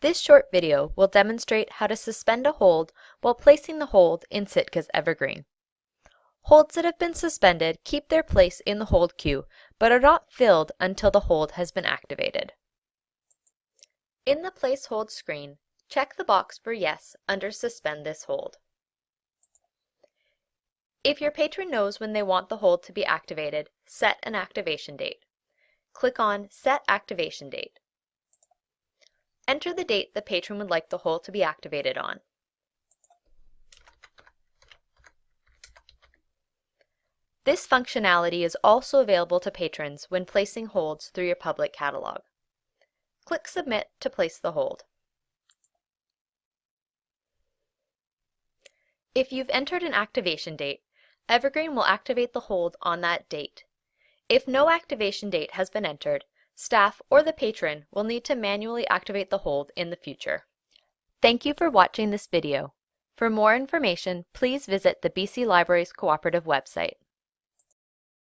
This short video will demonstrate how to suspend a hold while placing the hold in Sitka's Evergreen. Holds that have been suspended keep their place in the hold queue, but are not filled until the hold has been activated. In the Place Hold screen, check the box for Yes under Suspend this hold. If your patron knows when they want the hold to be activated, set an activation date. Click on Set Activation Date. Enter the date the patron would like the hold to be activated on. This functionality is also available to patrons when placing holds through your public catalog. Click Submit to place the hold. If you've entered an activation date, Evergreen will activate the hold on that date. If no activation date has been entered, staff or the patron will need to manually activate the hold in the future. Thank you for watching this video. For more information, please visit the BC Libraries Cooperative website.